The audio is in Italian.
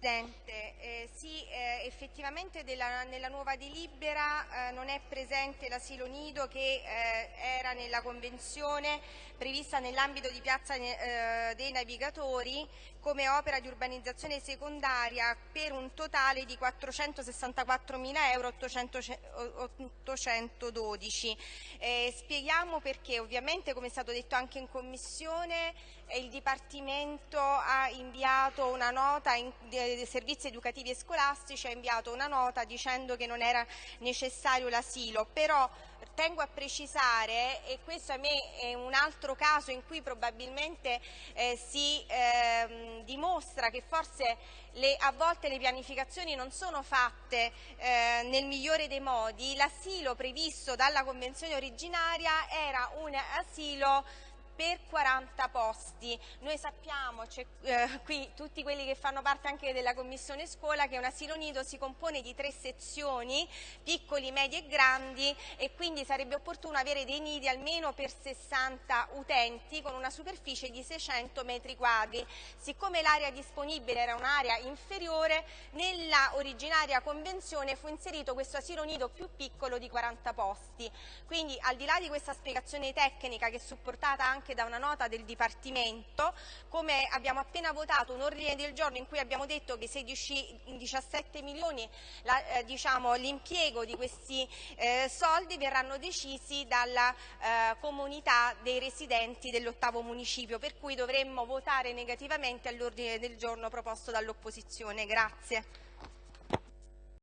Presidente, eh, sì, eh, effettivamente della, nella nuova delibera eh, non è presente l'asilo nido che eh, era nella convenzione prevista nell'ambito di Piazza eh, dei Navigatori come opera di urbanizzazione secondaria per un totale di 464.000 euro 812. Eh, spieghiamo perché, ovviamente come è stato detto anche in Commissione, il Dipartimento ha inviato una nota in, dei servizi educativi e scolastici ha inviato una nota dicendo che non era necessario l'asilo, però tengo a precisare, e questo a me è un altro caso in cui probabilmente eh, si eh, dimostra che forse le, a volte le pianificazioni non sono fatte eh, nel migliore dei modi, l'asilo previsto dalla Convenzione originaria era un asilo per 40 posti. Noi sappiamo, eh, qui tutti quelli che fanno parte anche della Commissione Scuola, che un asilo nido si compone di tre sezioni, piccoli, medi e grandi, e quindi sarebbe opportuno avere dei nidi almeno per 60 utenti con una superficie di 600 metri quadri. Siccome l'area disponibile era un'area inferiore, nella originaria convenzione fu inserito questo asilo nido più piccolo di 40 posti. Quindi al di là di questa spiegazione tecnica che è supportata anche anche da una nota del Dipartimento, come abbiamo appena votato un ordine del giorno in cui abbiamo detto che 16, 17 milioni eh, diciamo, l'impiego di questi eh, soldi verranno decisi dalla eh, comunità dei residenti dell'ottavo municipio, per cui dovremmo votare negativamente all'ordine del giorno proposto dall'opposizione. Grazie.